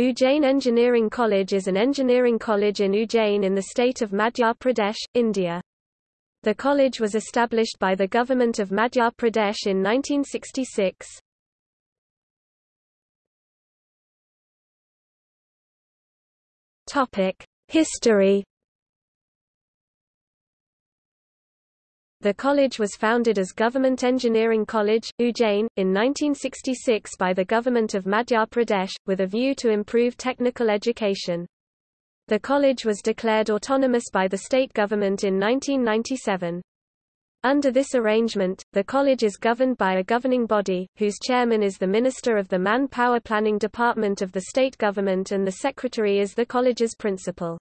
Ujjain Engineering College is an engineering college in Ujjain in the state of Madhya Pradesh, India. The college was established by the government of Madhya Pradesh in 1966. Topic: History The college was founded as Government Engineering College, Ujjain, in 1966 by the government of Madhya Pradesh, with a view to improve technical education. The college was declared autonomous by the state government in 1997. Under this arrangement, the college is governed by a governing body, whose chairman is the Minister of the Man-Power Planning Department of the state government and the secretary is the college's principal.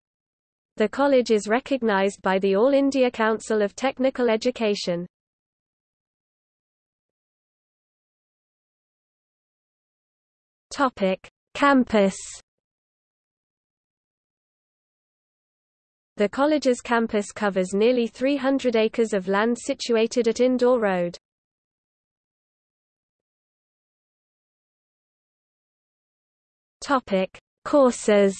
The college is recognized by the All India Council of Technical Education. Topic: Campus. The college's campus covers nearly 300 acres of land situated at Indore Road. Topic: Courses.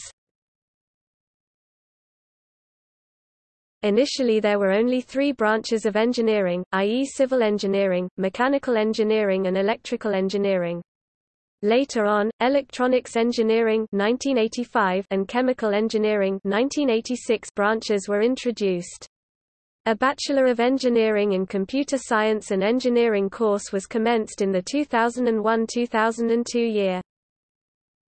Initially there were only three branches of engineering, i.e. civil engineering, mechanical engineering and electrical engineering. Later on, electronics engineering 1985 and chemical engineering 1986 branches were introduced. A Bachelor of Engineering in Computer Science and Engineering course was commenced in the 2001-2002 year.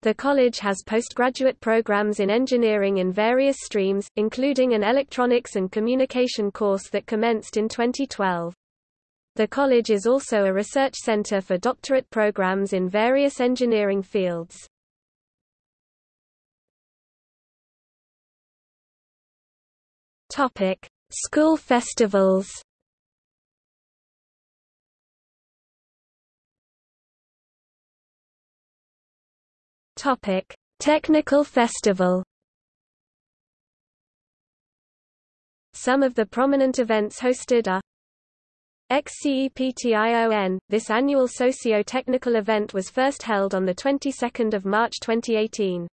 The college has postgraduate programs in engineering in various streams, including an electronics and communication course that commenced in 2012. The college is also a research center for doctorate programs in various engineering fields. Topic: School festivals. Topic: Technical Festival. Some of the prominent events hosted are XCEPTION. This annual socio-technical event was first held on the 22nd of March 2018.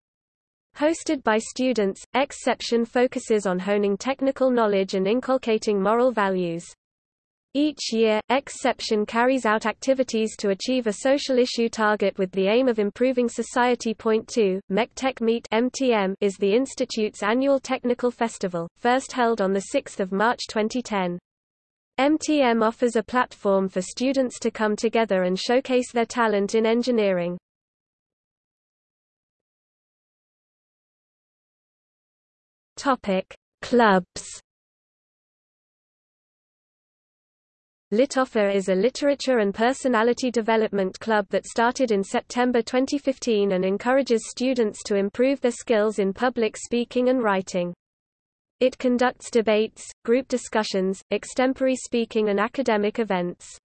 Hosted by students, Xception focuses on honing technical knowledge and inculcating moral values. Each year, Xception carries out activities to achieve a social issue target with the aim of improving society. Point 2, MECTEC Meet MTM is the Institute's annual technical festival, first held on 6 March 2010. MTM offers a platform for students to come together and showcase their talent in engineering. Topic: Clubs Litoffer is a literature and personality development club that started in September 2015 and encourages students to improve their skills in public speaking and writing. It conducts debates, group discussions, extempore speaking and academic events.